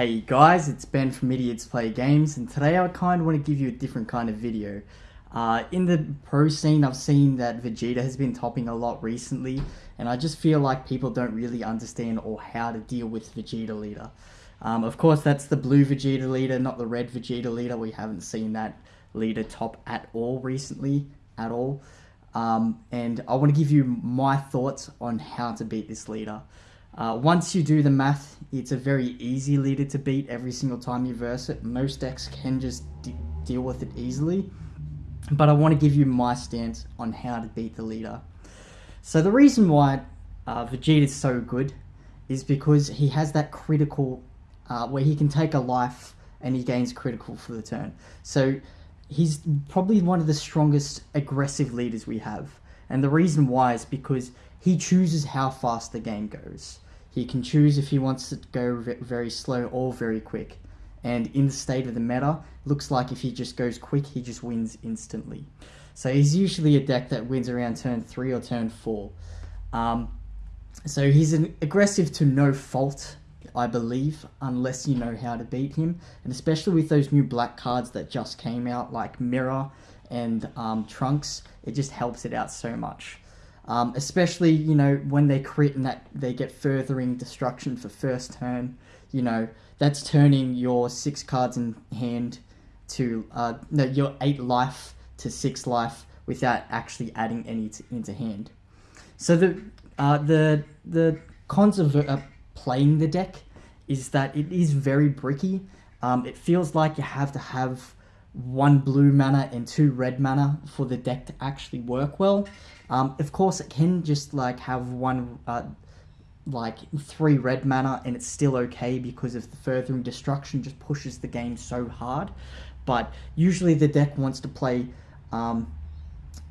Hey guys, it's Ben from Idiots Play Games, and today I kind of want to give you a different kind of video. Uh, in the pro scene, I've seen that Vegeta has been topping a lot recently, and I just feel like people don't really understand or how to deal with Vegeta leader. Um, of course, that's the blue Vegeta leader, not the red Vegeta leader. We haven't seen that leader top at all recently, at all. Um, and I want to give you my thoughts on how to beat this leader. Uh, once you do the math, it's a very easy leader to beat every single time you verse it. Most decks can just deal with it easily. But I want to give you my stance on how to beat the leader. So the reason why uh, Vegeta is so good is because he has that critical, uh, where he can take a life and he gains critical for the turn. So he's probably one of the strongest aggressive leaders we have. And the reason why is because he chooses how fast the game goes. He can choose if he wants to go very slow or very quick. And in the state of the meta, looks like if he just goes quick, he just wins instantly. So he's usually a deck that wins around turn 3 or turn 4. Um, so he's an aggressive to no fault, I believe, unless you know how to beat him. And especially with those new black cards that just came out, like Mirror and um, Trunks, it just helps it out so much. Um, especially, you know, when they crit and that they get furthering destruction for first turn, you know, that's turning your six cards in hand to, uh, no, your eight life to six life without actually adding any to, into hand. So the, uh, the, the cons of uh, playing the deck is that it is very bricky. Um, it feels like you have to have one blue mana and two red mana for the deck to actually work well. Um, of course, it can just like have one, uh, like three red mana and it's still okay because of the furthering destruction just pushes the game so hard. But usually the deck wants to play um,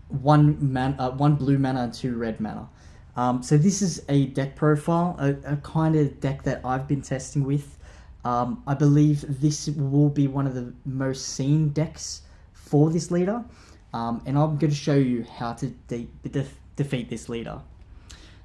one man, uh, one blue mana and two red mana. Um, so this is a deck profile, a, a kind of deck that I've been testing with. Um, I believe this will be one of the most seen decks for this leader. Um, and I'm going to show you how to de de defeat this leader.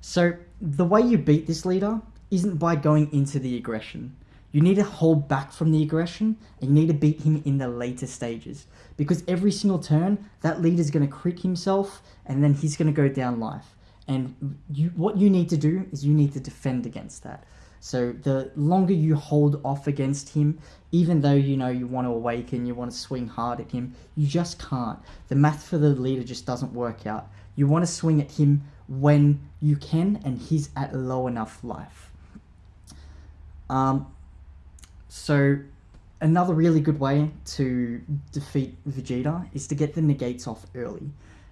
So the way you beat this leader isn't by going into the aggression. You need to hold back from the aggression and you need to beat him in the later stages. Because every single turn, that leader is going to crit himself and then he's going to go down life. And you, what you need to do is you need to defend against that. So the longer you hold off against him, even though you know you want to awaken, you want to swing hard at him, you just can't. The math for the leader just doesn't work out. You want to swing at him when you can and he's at low enough life. Um, so another really good way to defeat Vegeta is to get the negates off early.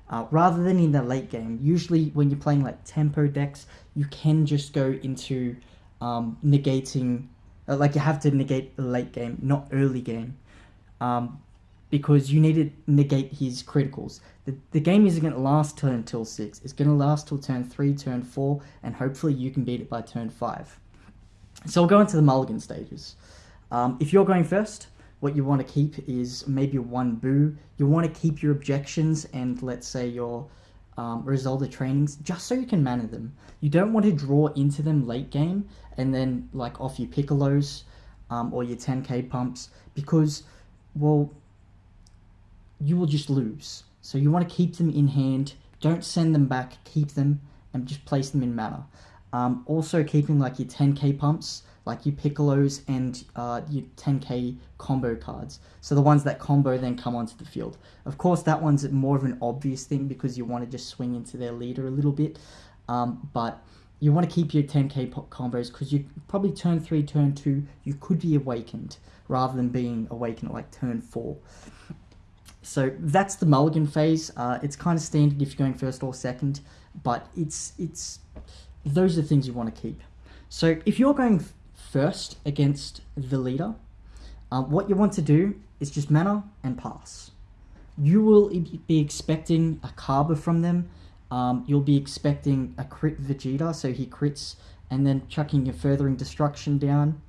Uh, rather than in the late game, usually when you're playing like tempo decks, you can just go into um, negating, uh, like you have to negate the late game, not early game, um, because you need to negate his criticals. The, the game isn't going to last till until 6, it's going to last till turn 3, turn 4, and hopefully you can beat it by turn 5. So we'll go into the mulligan stages. Um, if you're going first, what you want to keep is maybe one boo. You want to keep your objections and let's say your um, Rezolda trainings just so you can mana them. You don't want to draw into them late game and then like off your Piccolos um, or your 10k pumps because, well, you will just lose. So you want to keep them in hand, don't send them back, keep them and just place them in mana. Um, also keeping like your 10k pumps like your Piccolos and uh, your 10k combo cards. So the ones that combo then come onto the field. Of course, that one's more of an obvious thing because you want to just swing into their leader a little bit. Um, but you want to keep your 10k combos because you probably turn 3, turn 2, you could be awakened rather than being awakened like turn 4. So that's the mulligan phase. Uh, it's kind of standard if you're going first or second, but it's it's those are the things you want to keep. So if you're going first against the leader, uh, what you want to do is just mana and pass. You will be expecting a Cabba from them. Um, you'll be expecting a crit Vegeta, so he crits, and then chucking a furthering destruction down.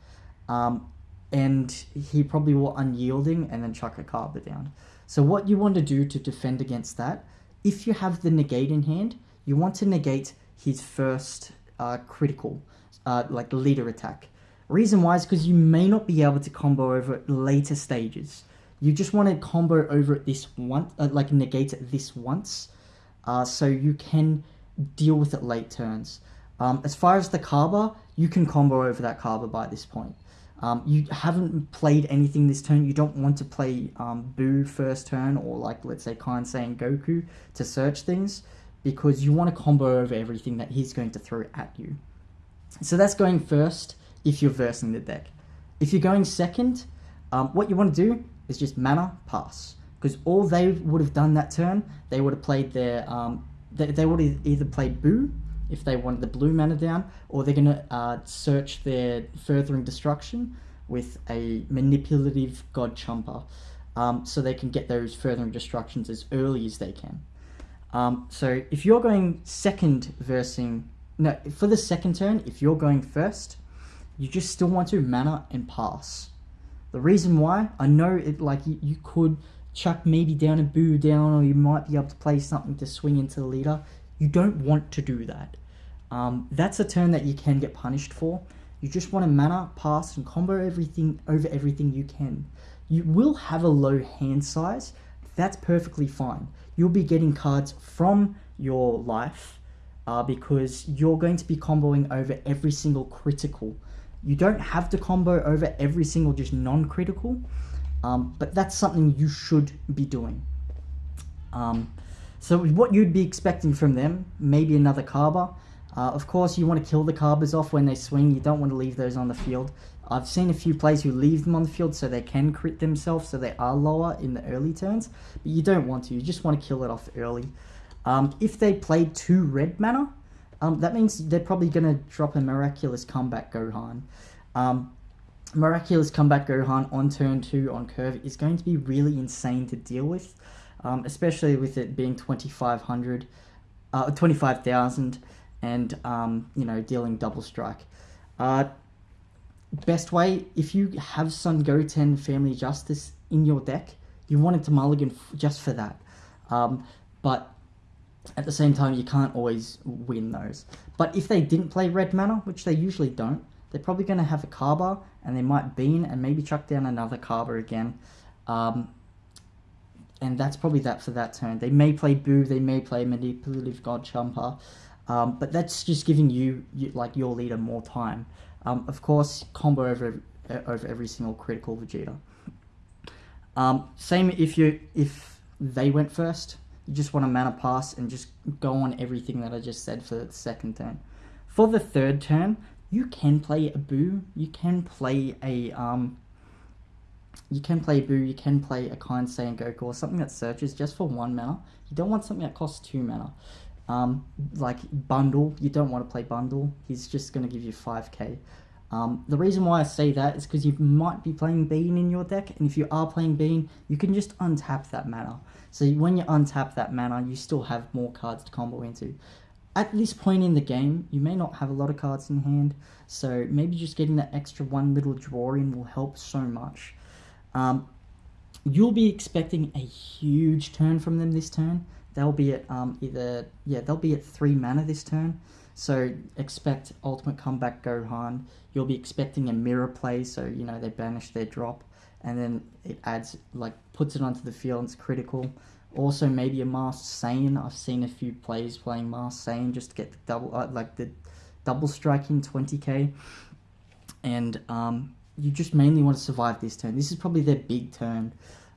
Um, and he probably will unyielding and then chuck a Cabba down. So what you want to do to defend against that, if you have the negate in hand, you want to negate his first uh, critical, uh, like leader attack Reason why is because you may not be able to combo over it later stages. You just want to combo over it this once, uh, like negate it this once, uh, so you can deal with it late turns. Um, as far as the Cabba, you can combo over that Cabba by this point. Um, you haven't played anything this turn, you don't want to play um, Boo first turn or like let's say Kansei and Goku to search things because you want to combo over everything that he's going to throw at you. So that's going first if you're versing the deck. If you're going second, um, what you want to do is just mana pass because all they would have done that turn, they would have played their um, they, they would have either played Boo if they wanted the blue mana down, or they're going to uh, search their furthering destruction with a manipulative God Champa, um, so they can get those furthering destructions as early as they can. Um, so if you're going second versing, no, for the second turn, if you're going first, you just still want to mana and pass. The reason why, I know it like you, you could chuck maybe down a boo down, or you might be able to play something to swing into the leader. You don't want to do that. Um, that's a turn that you can get punished for. You just want to mana, pass, and combo everything over everything you can. You will have a low hand size. That's perfectly fine. You'll be getting cards from your life uh, because you're going to be comboing over every single critical. You don't have to combo over every single just non-critical, um, but that's something you should be doing. Um, so what you'd be expecting from them, maybe another Cabba, uh, of course, you want to kill the Cabbas off when they swing. You don't want to leave those on the field. I've seen a few players who leave them on the field so they can crit themselves, so they are lower in the early turns. But you don't want to. You just want to kill it off early. Um, if they play two red mana, um, that means they're probably going to drop a Miraculous Comeback Gohan. Um, Miraculous Comeback Gohan on turn 2 on curve is going to be really insane to deal with, um, especially with it being 2500, uh, 25,000 and um, you know dealing double strike. Uh, best way if you have Son Goten Family Justice in your deck, you want it to mulligan just for that. Um, but at the same time, you can't always win those. But if they didn't play red mana, which they usually don't, they're probably going to have a Cabba, and they might bean and maybe chuck down another Cabba again. Um, and that's probably that for that turn. They may play Boo, they may play Manipulative God Champa. Um, but that's just giving you, you, like your leader more time. Um, of course, combo over over every single critical Vegeta. Um, same if you if they went first, you just want a mana pass and just go on everything that I just said for the second turn. For the third turn, you can play a Boo, you can play a um, you can play Boo, you can play a Kansei and Goku, or something that searches just for one mana. You don't want something that costs two mana. Um, like bundle, you don't want to play bundle. He's just going to give you 5k. Um, the reason why I say that is because you might be playing Bean in your deck, and if you are playing Bean, you can just untap that mana. So when you untap that mana, you still have more cards to combo into. At this point in the game, you may not have a lot of cards in hand, so maybe just getting that extra one little draw in will help so much. Um, you'll be expecting a huge turn from them this turn they'll be at um, either yeah they'll be at three mana this turn. So expect ultimate comeback Gohan. You'll be expecting a mirror play, so you know they banish their drop, and then it adds like puts it onto the field. And it's critical. Also maybe a masked Saiyan. I've seen a few players playing masked Saiyan just to get the double uh, like the double striking 20k, and um, you just mainly want to survive this turn. This is probably their big turn.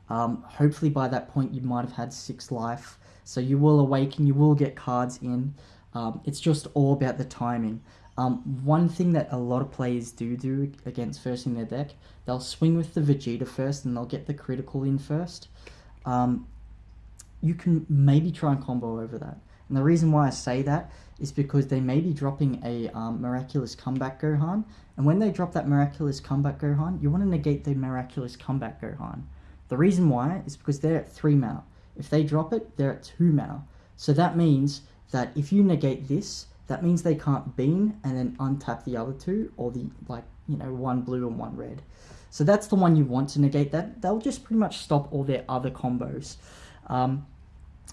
Um, hopefully by that point you might have had six life. So you will awaken, you will get cards in. Um, it's just all about the timing. Um, one thing that a lot of players do do against first in their deck, they'll swing with the Vegeta first and they'll get the critical in first. Um, you can maybe try and combo over that. And the reason why I say that is because they may be dropping a um, Miraculous Comeback Gohan. And when they drop that Miraculous Comeback Gohan, you want to negate the Miraculous Comeback Gohan. The reason why is because they're at 3 mana. If they drop it, they're at 2 mana. So that means that if you negate this, that means they can't beam and then untap the other two, or the, like, you know, one blue and one red. So that's the one you want to negate. That They'll just pretty much stop all their other combos. Um,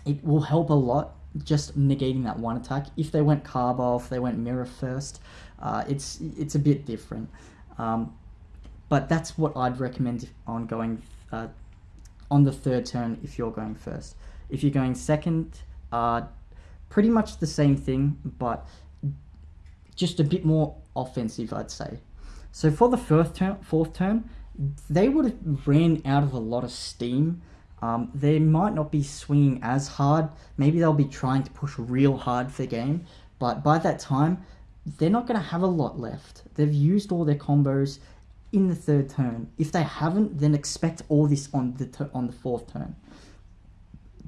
it will help a lot just negating that one attack. If they went Cabba, if they went Mirror first, uh, it's, it's a bit different. Um, but that's what I'd recommend on going uh, on the third turn if you're going first. If you're going second, uh, pretty much the same thing, but just a bit more offensive, I'd say. So for the fourth turn, fourth turn, they would have ran out of a lot of steam. Um, they might not be swinging as hard. Maybe they'll be trying to push real hard for the game. But by that time, they're not going to have a lot left. They've used all their combos in the third turn. If they haven't, then expect all this on the on the fourth turn.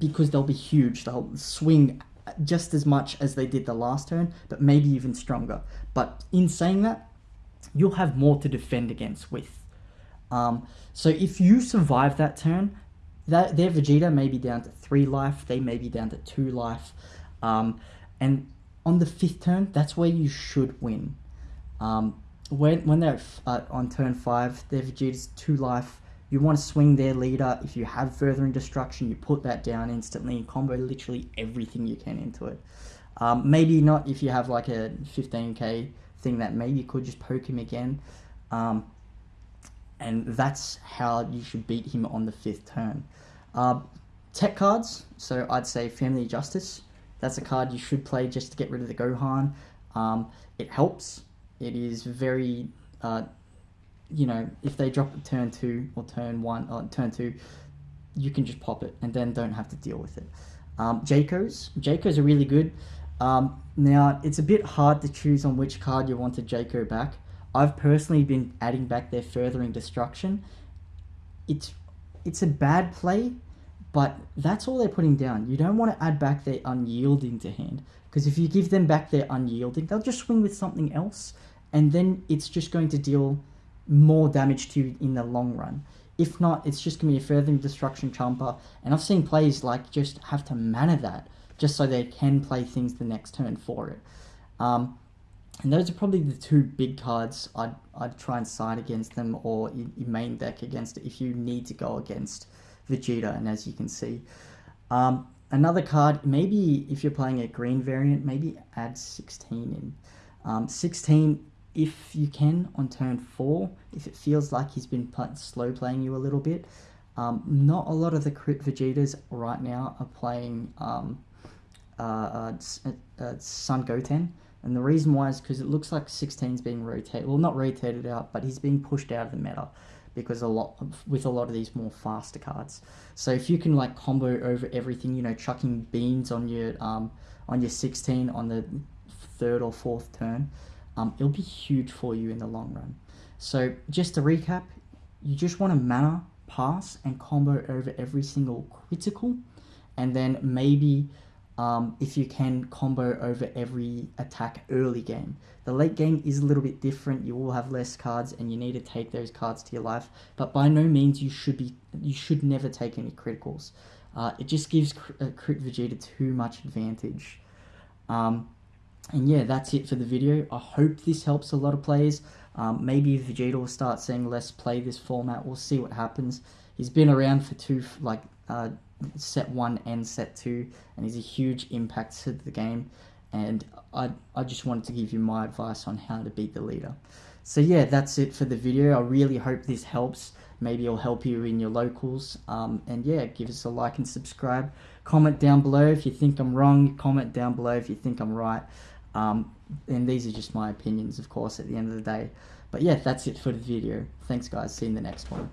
Because they'll be huge. They'll swing just as much as they did the last turn, but maybe even stronger. But in saying that, you'll have more to defend against with. Um, so if you survive that turn, that their Vegeta may be down to three life, they may be down to two life, um, and on the fifth turn, that's where you should win. Um, when when they're uh, on turn five, their Vegeta's two life. You want to swing their leader. If you have furthering destruction, you put that down instantly and combo literally everything you can into it. Um, maybe not if you have like a 15k thing that maybe could just poke him again. Um, and that's how you should beat him on the fifth turn. Uh, tech cards, so I'd say Family Justice. That's a card you should play just to get rid of the Gohan. Um, it helps. It is very, uh, you know, if they drop turn two or turn one or turn two, you can just pop it and then don't have to deal with it. Um, Jaco's. Jaco's are really good. Um, now, it's a bit hard to choose on which card you want to Jayco back. I've personally been adding back their furthering destruction. It's it's a bad play, but that's all they're putting down. You don't want to add back their unyielding to hand because if you give them back their unyielding, they'll just swing with something else, and then it's just going to deal more damage to you in the long run. If not, it's just going to be a furthering destruction Champa, and I've seen players like just have to mana that just so they can play things the next turn for it. Um, and those are probably the two big cards I'd, I'd try and side against them or your main deck against it if you need to go against Vegeta, and as you can see. Um, another card, maybe if you're playing a green variant, maybe add 16 in. Um, 16, if you can, on turn 4, if it feels like he's been slow playing you a little bit. Um, not a lot of the crit Vegetas right now are playing um, uh, uh, uh, Son Goten. And the reason why is because it looks like 16 is being rotated, well, not rotated out, but he's being pushed out of the meta because a lot of, with a lot of these more faster cards. So if you can like combo over everything, you know, chucking beans on your um on your 16 on the third or fourth turn, um, it'll be huge for you in the long run. So just to recap, you just want to mana pass and combo over every single critical, and then maybe um, if you can combo over every attack early game. The late game is a little bit different. You will have less cards, and you need to take those cards to your life. But by no means you should be you should never take any criticals. Uh, it just gives uh, Crit Vegeta too much advantage. Um, and yeah, that's it for the video. I hope this helps a lot of players. Um, maybe Vegeta will start saying let's play this format. We'll see what happens. He's been around for two like uh, set one and set two, and he's a huge impact to the game. And I, I just wanted to give you my advice on how to beat the leader. So yeah, that's it for the video. I really hope this helps. Maybe it'll help you in your locals. Um, and yeah, give us a like and subscribe. Comment down below if you think I'm wrong. Comment down below if you think I'm right. Um, and these are just my opinions, of course, at the end of the day. But yeah, that's it for the video. Thanks, guys. See you in the next one.